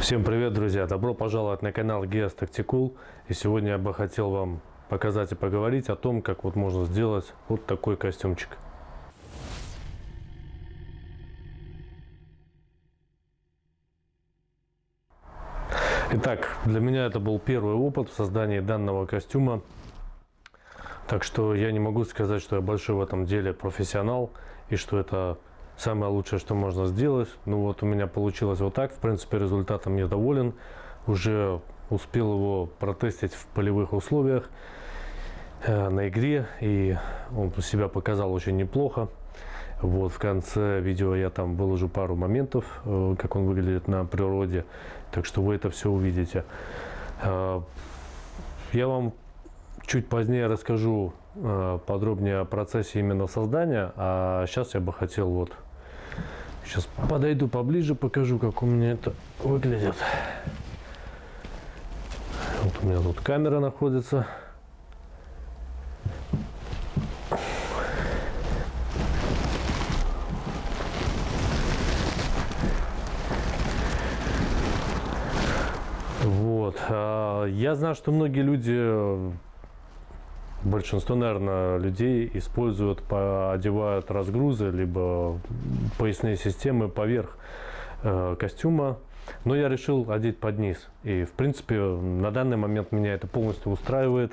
Всем привет, друзья! Добро пожаловать на канал Tactical. И сегодня я бы хотел вам показать и поговорить о том, как вот можно сделать вот такой костюмчик. Итак, для меня это был первый опыт в создании данного костюма. Так что я не могу сказать, что я большой в этом деле профессионал и что это самое лучшее, что можно сделать. Ну вот у меня получилось вот так. В принципе, результатом я доволен. Уже успел его протестить в полевых условиях э, на игре. И он себя показал очень неплохо. Вот в конце видео я там выложу пару моментов, э, как он выглядит на природе. Так что вы это все увидите. Э, я вам чуть позднее расскажу э, подробнее о процессе именно создания. А сейчас я бы хотел вот Сейчас подойду поближе, покажу, как у меня это выглядит. Вот у меня тут камера находится. Вот. А, я знаю, что многие люди большинство, наверное, людей используют, одевают разгрузы, либо поясные системы поверх э, костюма. Но я решил одеть под низ. И, в принципе, на данный момент меня это полностью устраивает.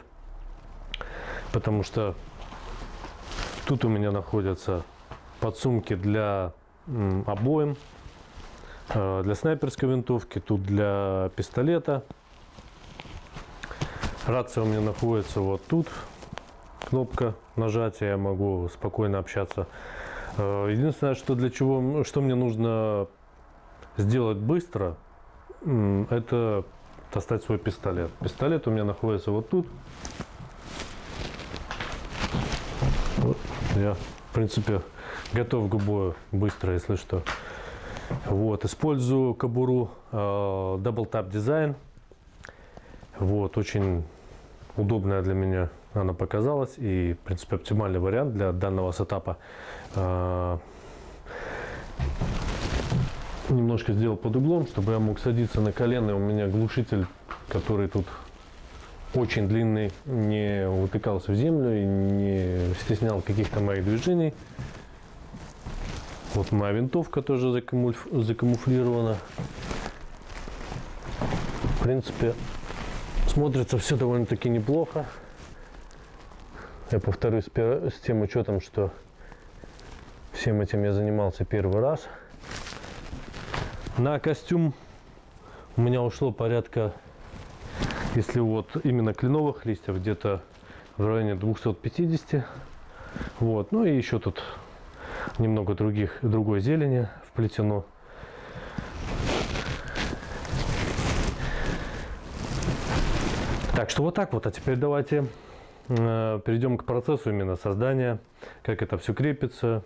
Потому что тут у меня находятся подсумки для обоим, э, для снайперской винтовки, тут для пистолета. Рация у меня находится вот тут, кнопка нажатия, я могу спокойно общаться. Э, единственное, что для чего, что мне нужно сделать быстро, это достать свой пистолет. Пистолет у меня находится вот тут. Я, в принципе, готов к бою быстро, если что. Вот, использую кобуру э, Double Tap Design. Вот, очень удобная для меня она показалась. И, в принципе, оптимальный вариант для данного сетапа. А, немножко сделал под углом, чтобы я мог садиться на колено. У меня глушитель, который тут очень длинный, не утыкался в землю и не стеснял каких-то моих движений. Вот моя винтовка тоже закамуфлирована. В принципе, смотрится все довольно-таки неплохо. Я повторюсь с тем учетом, что всем этим я занимался первый раз. На костюм у меня ушло порядка, если вот именно кленовых листьев, где-то в районе 250. Вот. Ну и еще тут немного других, другой зелени вплетено. Так что вот так вот. А теперь давайте перейдем к процессу именно создания, как это все крепится.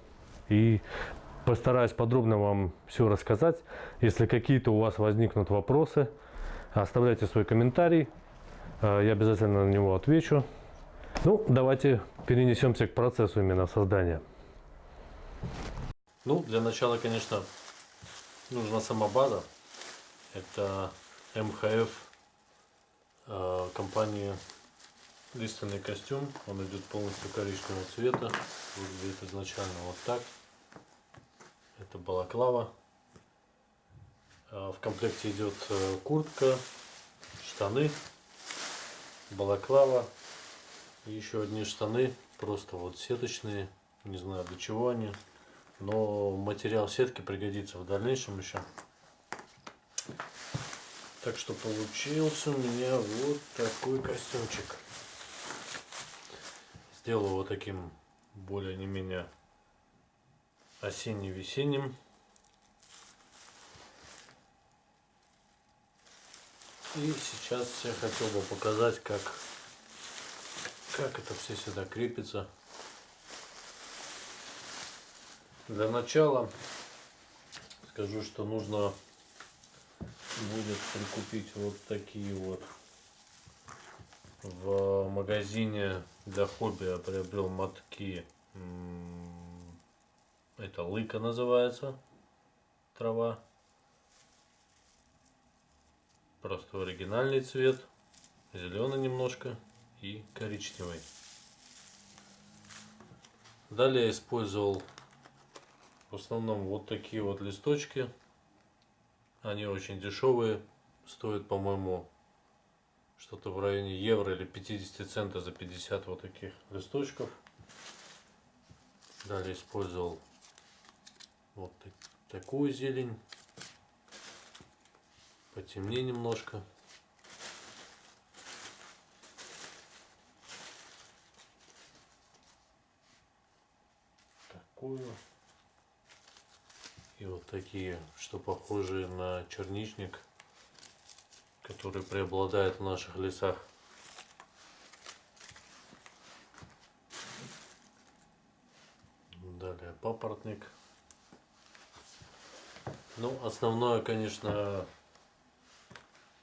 И постараюсь подробно вам все рассказать. Если какие-то у вас возникнут вопросы, оставляйте свой комментарий. Э, я обязательно на него отвечу. Ну, давайте перенесемся к процессу именно создания. Ну, для начала, конечно, нужна сама база. Это МХФ э, компании лиственный костюм, он идет полностью коричневого цвета, выглядит изначально вот так. Это балаклава. А, в комплекте идет э, куртка, штаны, балаклава еще одни штаны, просто вот сеточные, не знаю для чего они, но материал сетки пригодится в дальнейшем еще. Так что получился у меня вот такой костюмчик. Сделал его таким более не менее осенне-весенним. И сейчас я хотел бы показать, как, как это все сюда крепится. Для начала скажу, что нужно будет прикупить вот такие вот в магазине для хобби я приобрел мотки. Это лыка называется. Трава. простой оригинальный цвет, зеленый немножко и коричневый. Далее я использовал в основном вот такие вот листочки. Они очень дешевые, стоят, по-моему, что-то в районе евро или 50 центов за 50 вот таких листочков. Далее использовал вот такую зелень. Потемнее немножко. Такую. И вот такие, что похожие на черничник, который преобладает в наших лесах. Далее папоротник. Ну, основное, конечно,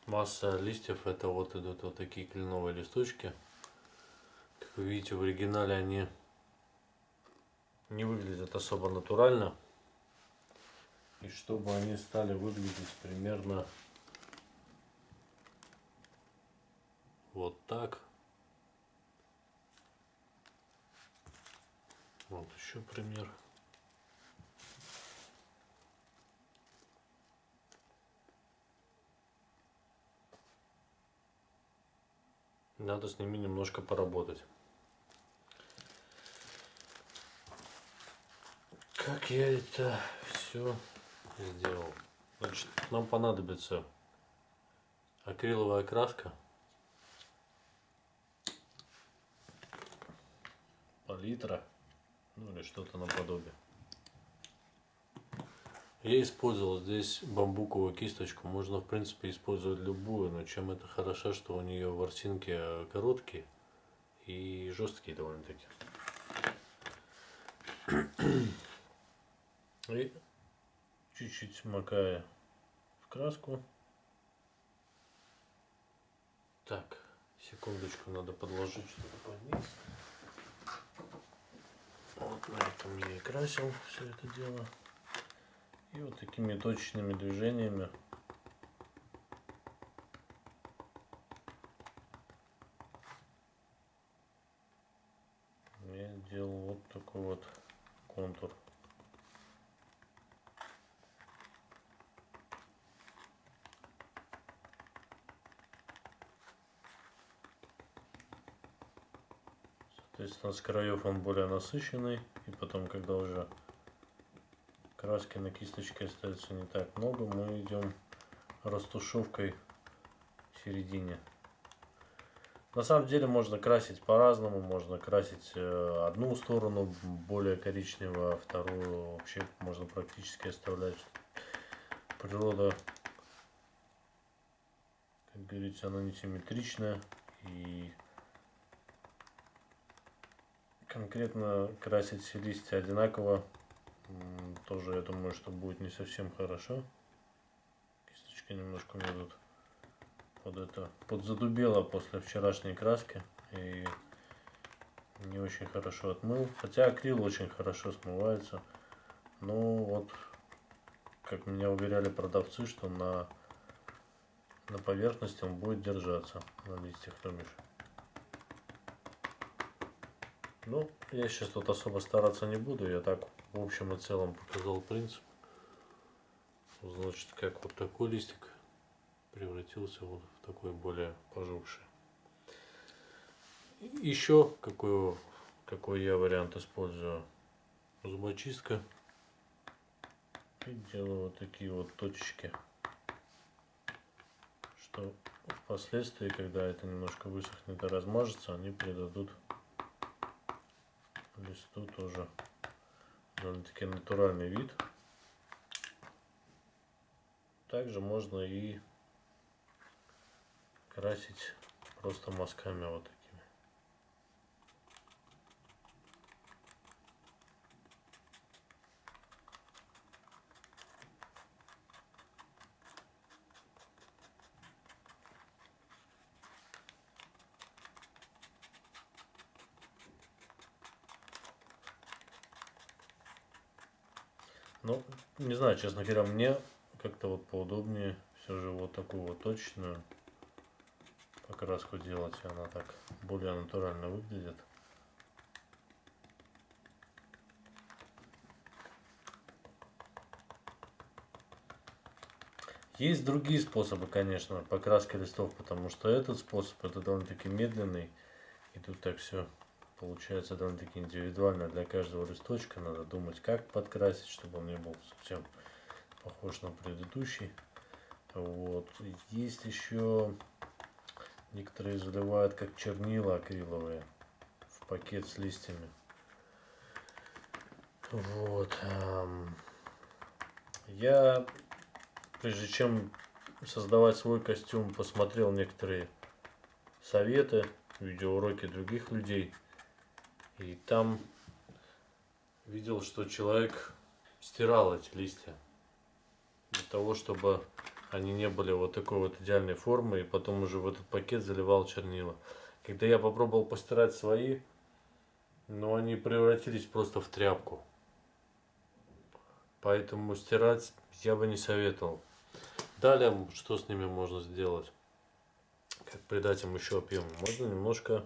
масса листьев, это вот идут вот такие кленовые листочки. Как вы видите, в оригинале они не выглядят особо натурально. И чтобы они стали выглядеть примерно вот так. Вот еще пример. Надо с ними немножко поработать. Как я это все сделал? Значит, нам понадобится акриловая краска, палитра, ну или что-то наподобие. Я использовал здесь бамбуковую кисточку. Можно, в принципе, использовать любую, но чем это хорошо, что у нее ворсинки короткие и жесткие довольно-таки. И чуть-чуть макая в краску. Так, секундочку, надо подложить что-то под низ. Вот на этом я и красил все это дело. И вот такими точечными движениями я делал вот такой вот контур. Соответственно, с краев он более насыщенный. И потом, когда уже краски на кисточке остается не так много, мы идем растушевкой в середине. На самом деле можно красить по-разному, можно красить э, одну сторону более коричневую, а вторую вообще можно практически оставлять. Природа, как говорится, она не симметричная и конкретно красить листья одинаково тоже я думаю, что будет не совсем хорошо. Кисточка немножко у меня тут под это подзадубела после вчерашней краски. И не очень хорошо отмыл. Хотя акрил очень хорошо смывается. Ну вот, как меня уверяли продавцы, что на, на поверхности он будет держаться на листьях, то бишь. Ну, я сейчас тут особо стараться не буду, я так в общем и целом показал принцип. Значит, как вот такой листик превратился вот в такой более пожухший. Еще какой, какой я вариант использую? Зубочистка. И делаю вот такие вот точечки. Что впоследствии, когда это немножко высохнет и размажется, они придадут листу тоже довольно-таки натуральный вид. Также можно и красить просто мазками вот такими. Ну, не знаю, честно говоря, мне как-то вот поудобнее все же вот такую вот точную покраску делать, она так более натурально выглядит. Есть другие способы, конечно, покраски листов, потому что этот способ это довольно-таки медленный. И тут так все получается довольно-таки индивидуально для каждого листочка. Надо думать, как подкрасить, чтобы он не был совсем похож на предыдущий. Вот. Есть еще некоторые заливают как чернила акриловые в пакет с листьями. Вот. Я прежде чем создавать свой костюм, посмотрел некоторые советы, видеоуроки других людей. И там видел, что человек стирал эти листья для того, чтобы они не были вот такой вот идеальной формы, и потом уже в этот пакет заливал чернила. Когда я попробовал постирать свои, но они превратились просто в тряпку. Поэтому стирать я бы не советовал. Далее, что с ними можно сделать? Как придать им еще объем? Можно немножко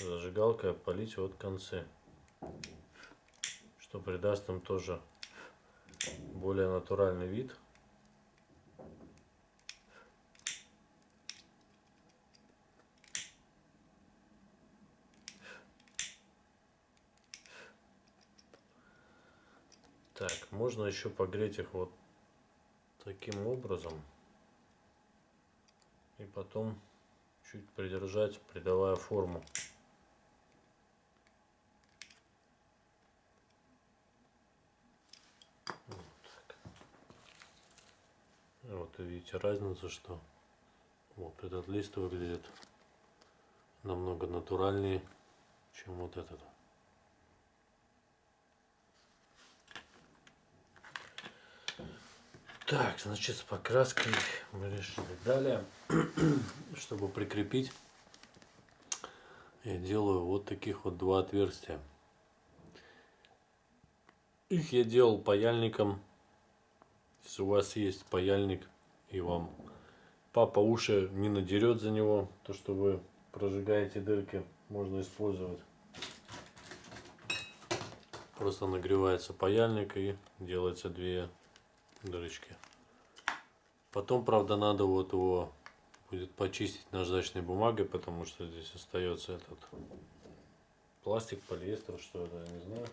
зажигалкой опалить вот концы, что придаст им тоже более натуральный вид. Так, можно еще погреть их вот таким образом. И потом чуть придержать, придавая форму. Вот видите разницу, что вот этот лист выглядит намного натуральнее, чем вот этот. Так, значит, с покраской мы решили. Далее, чтобы прикрепить, я делаю вот таких вот два отверстия. Их я делал паяльником. Если у вас есть паяльник и вам папа уши не надерет за него, то что вы прожигаете дырки, можно использовать. Просто нагревается паяльник и делается две дырочки. Потом, правда, надо вот его будет почистить наждачной бумагой, потому что здесь остается этот пластик, полиэстер, что это, я не знаю.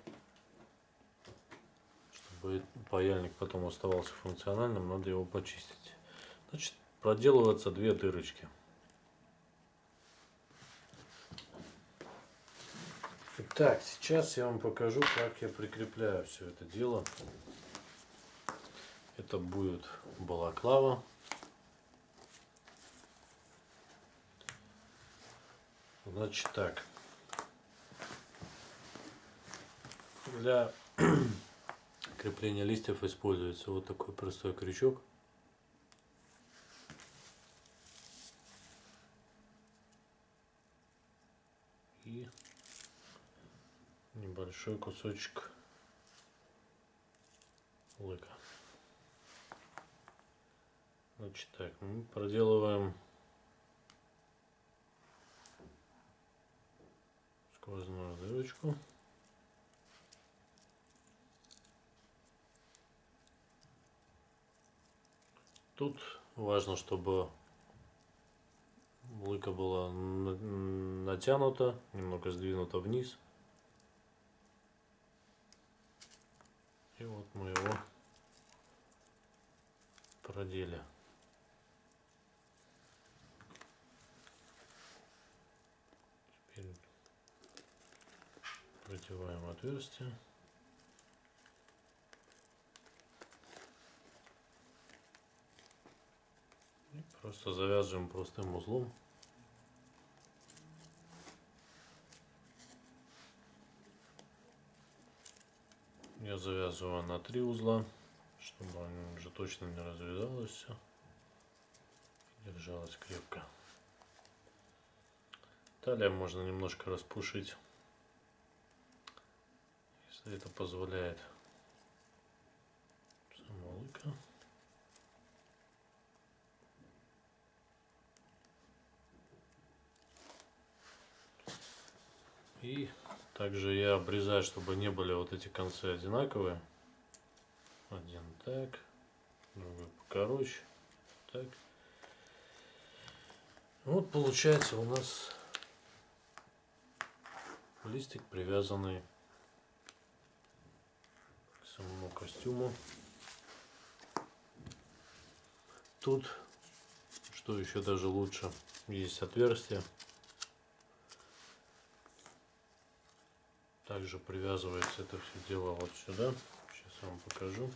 Чтобы паяльник потом оставался функциональным, надо его почистить. Значит, проделываются две дырочки. Итак, сейчас я вам покажу, как я прикрепляю все это дело. Это будет балаклава. Значит так. Для крепления листьев используется вот такой простой крючок. И небольшой кусочек лыка. Значит так, мы проделываем сквозную дырочку. Тут важно, чтобы лыка была натянута, немного сдвинута вниз. И вот мы его продели. Продеваем отверстие. И просто завязываем простым узлом. завязываю на три узла, чтобы она уже точно не развязалась все. Держалась крепко. далее можно немножко распушить, если это позволяет самолыка. И также я обрезаю, чтобы не были вот эти концы одинаковые. Один так, другой покороче. Так. Вот получается у нас листик привязанный к самому костюму. Тут, что еще даже лучше, есть отверстие. Также привязывается это все дело вот сюда. Сейчас вам покажу.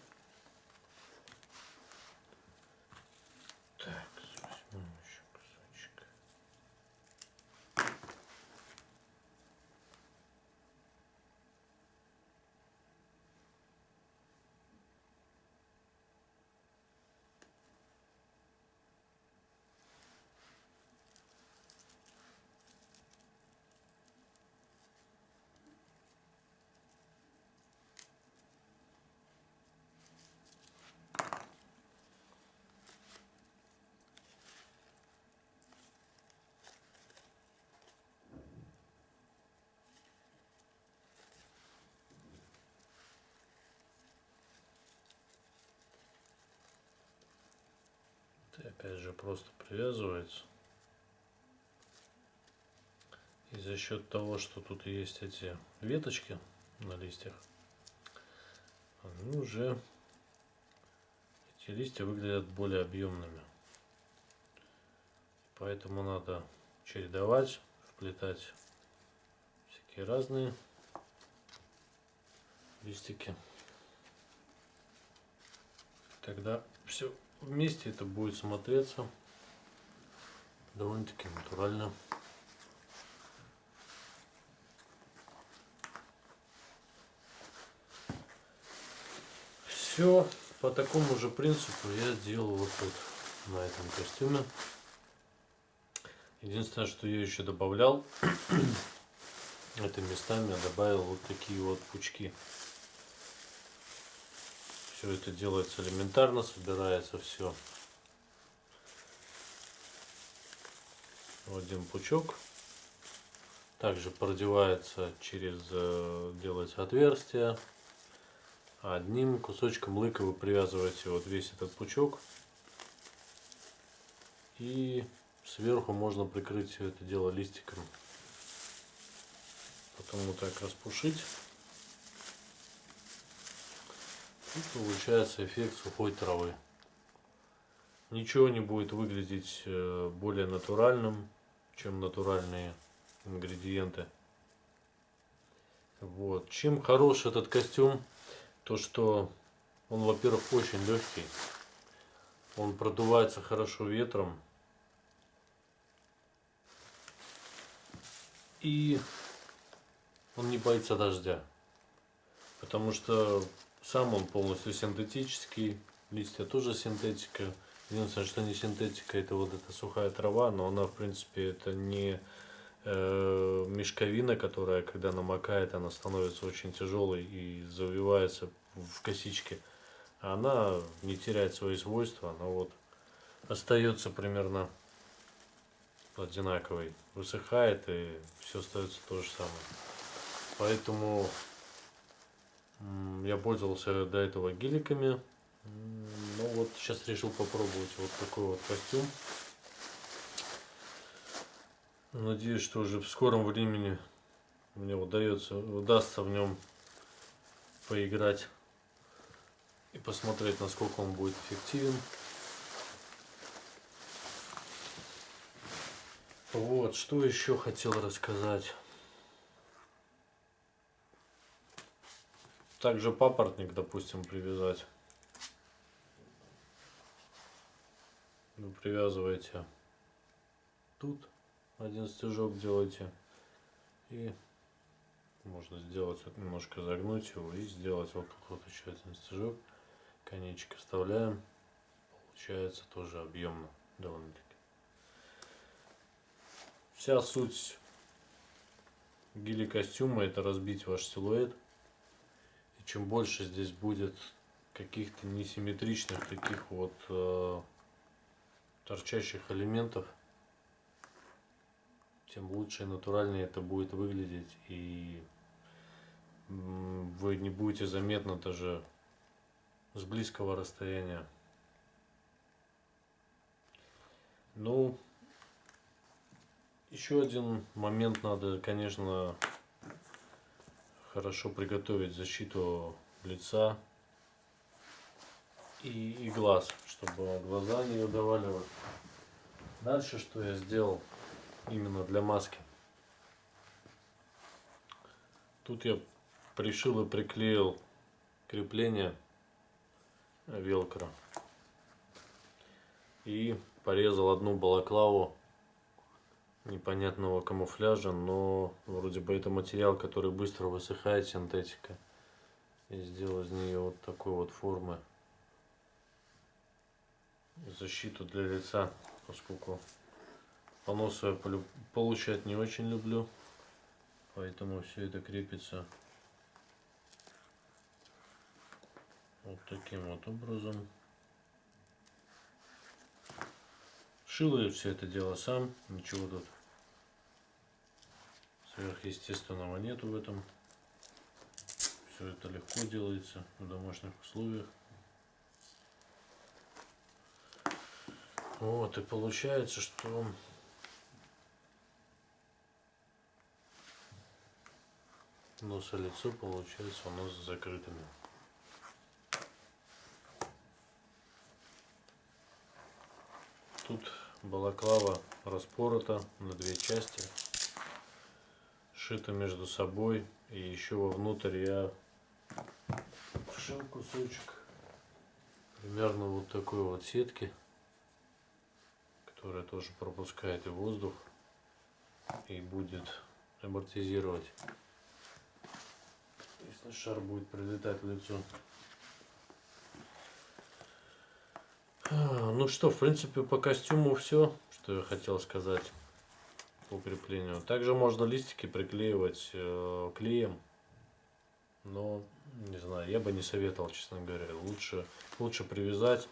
Так, возьмем еще кусочек. Это опять же просто привязывается. И за счет того, что тут есть эти веточки на листьях, они уже эти листья выглядят более объемными. Поэтому надо чередовать, вплетать всякие разные листики. Тогда все вместе это будет смотреться довольно-таки натурально. Все по такому же принципу я делал вот тут на этом костюме. Единственное, что я еще добавлял, это местами я добавил вот такие вот пучки. Все это делается элементарно, собирается все в один пучок. Также продевается через, э, делается отверстие. Одним кусочком лыка вы привязываете вот весь этот пучок. И сверху можно прикрыть все это дело листиком. Потом вот так распушить. И получается эффект сухой травы. Ничего не будет выглядеть э, более натуральным, чем натуральные ингредиенты. Вот. Чем хорош этот костюм? То, что он, во-первых, очень легкий. Он продувается хорошо ветром. И он не боится дождя. Потому что сам он полностью синтетический, листья тоже синтетика. Единственное, что не синтетика, это вот эта сухая трава, но она, в принципе, это не э, мешковина, которая, когда намокает, она становится очень тяжелой и завивается в косички. Она не теряет свои свойства, она вот остается примерно одинаковой. Высыхает и все остается то же самое. Поэтому я пользовался до этого геликами. Ну вот сейчас решил попробовать вот такой вот костюм. Надеюсь, что уже в скором времени мне удается, удастся в нем поиграть и посмотреть, насколько он будет эффективен. Вот, что еще хотел рассказать. Также папоротник, допустим, привязать. Вы привязываете тут один стежок делаете и можно сделать немножко загнуть его и сделать вот тут вот еще один стежок. Конечек вставляем. Получается тоже объемно довольно-таки. Вся суть гели костюма это разбить ваш силуэт чем больше здесь будет каких-то несимметричных таких вот э, торчащих элементов, тем лучше и натуральнее это будет выглядеть. И вы не будете заметно даже с близкого расстояния. Ну, еще один момент надо, конечно, хорошо приготовить защиту лица и, и глаз, чтобы глаза не выдавали. Дальше что я сделал именно для маски. Тут я пришил и приклеил крепление велкро и порезал одну балаклаву непонятного камуфляжа, но вроде бы это материал, который быстро высыхает, синтетика. И сделал из нее вот такой вот формы защиту для лица, поскольку поносы я получать не очень люблю, поэтому все это крепится вот таким вот образом. Шил я все это дело сам, ничего тут сверхъестественного нету в этом. Все это легко делается в домашних условиях. Вот, и получается, что нос и лицо получается у нас закрытыми. Тут балаклава распорота на две части, шита между собой. И еще вовнутрь я вшил кусочек примерно вот такой вот сетки, которая тоже пропускает и воздух и будет амортизировать, если шар будет прилетать в лицо. Ну что, в принципе, по костюму все, что я хотел сказать по креплению. Также можно листики приклеивать э, клеем, но не знаю, я бы не советовал, честно говоря. Лучше, лучше привязать,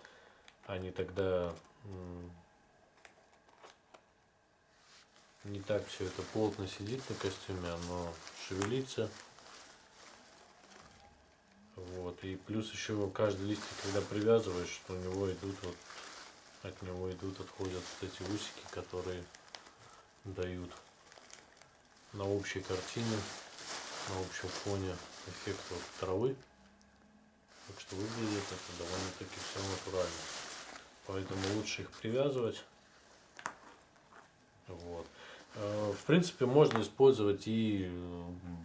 а не тогда не так все это плотно сидит на костюме, оно шевелится. Вот. И плюс еще каждый листик, когда привязываешь, что у него идут вот от него идут, отходят вот эти усики, которые дают на общей картине, на общем фоне эффект вот травы. Так что выглядит это довольно-таки все натурально. Поэтому лучше их привязывать. Вот. Э, в принципе, можно использовать и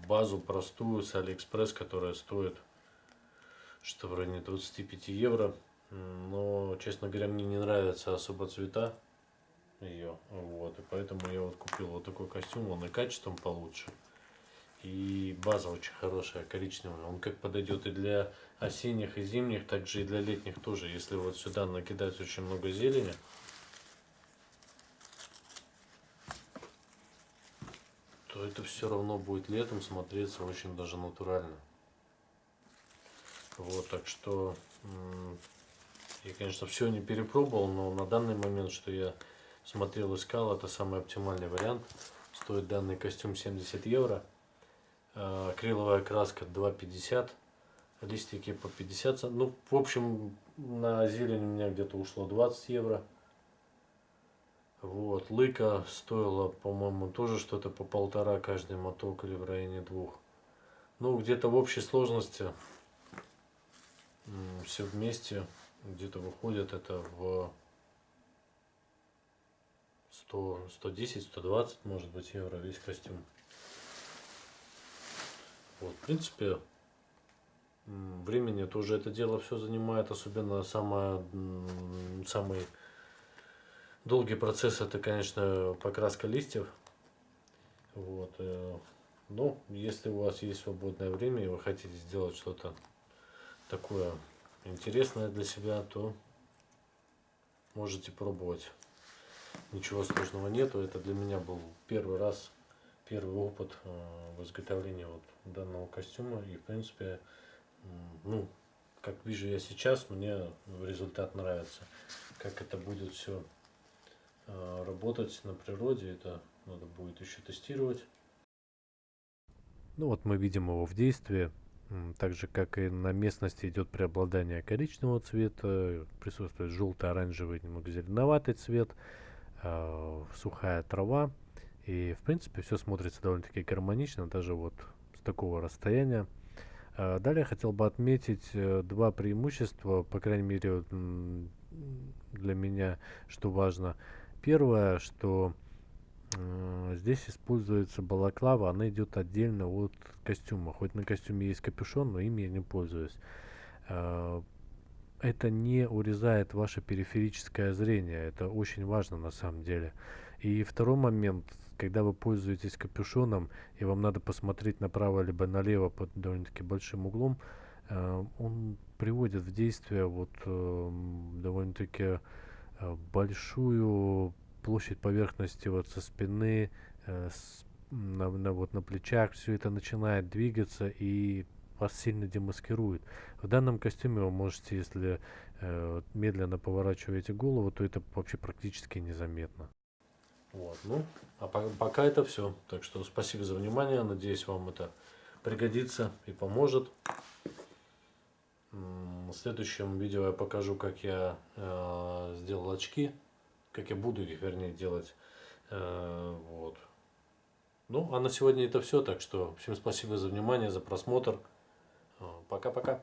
базу простую с Алиэкспресс, которая стоит что в районе 25 евро. Но, честно говоря, мне не нравятся особо цвета ее. Вот, и поэтому я вот купил вот такой костюм, он и качеством получше. И база очень хорошая, коричневая. Он как подойдет и для осенних, и зимних, также и для летних тоже. Если вот сюда накидать очень много зелени, то это все равно будет летом смотреться очень даже натурально. Вот, так что я, конечно, все не перепробовал, но на данный момент, что я смотрел, искал, это самый оптимальный вариант. Стоит данный костюм 70 евро. А, акриловая краска 2,50. Листики по 50. Ну, в общем, на зелень у меня где-то ушло 20 евро. Вот, лыка стоила, по-моему, тоже что-то по полтора каждый моток или в районе двух. Ну, где-то в общей сложности все вместе где-то выходит это в 100, 110, 120, может быть, евро весь костюм. Вот, в принципе, времени тоже это дело все занимает, особенно самое, самый долгий процесс это, конечно, покраска листьев. Вот, э, но если у вас есть свободное время и вы хотите сделать что-то такое интересное для себя, то можете пробовать. Ничего сложного нету. Это для меня был первый раз, первый опыт э, в изготовлении вот данного костюма. И в принципе, ну, как вижу я сейчас, мне результат нравится. Как это будет все э, работать на природе, это надо будет еще тестировать. Ну вот мы видим его в действии. Так же, как и на местности идет преобладание коричневого цвета, присутствует желтый, оранжевый, немного зеленоватый цвет, э, сухая трава. И, в принципе, все смотрится довольно-таки гармонично, даже вот с такого расстояния. Э, Далее хотел бы отметить э, два преимущества, по крайней мере, для меня, что важно. Первое, что Здесь используется балаклава, она идет отдельно от костюма. Хоть на костюме есть капюшон, но им я не пользуюсь. Это не урезает ваше периферическое зрение, это очень важно на самом деле. И второй момент, когда вы пользуетесь капюшоном, и вам надо посмотреть направо либо налево под довольно-таки большим углом, э, он приводит в действие вот эм, довольно-таки э, большую площадь поверхности вот со спины, э, с- на, на вот на плечах, все это начинает двигаться и вас сильно демаскирует. В данном костюме вы можете, если э, медленно поворачиваете голову, то это вообще практически незаметно. Вот, ну, а по- пока это все. Так что спасибо за внимание. Надеюсь, вам это пригодится и поможет. В следующем видео я покажу, как я э, сделал очки, как я буду их, вернее, делать. Э, вот. Ну, а на сегодня это все. Так что всем спасибо за внимание, за просмотр. Пока-пока.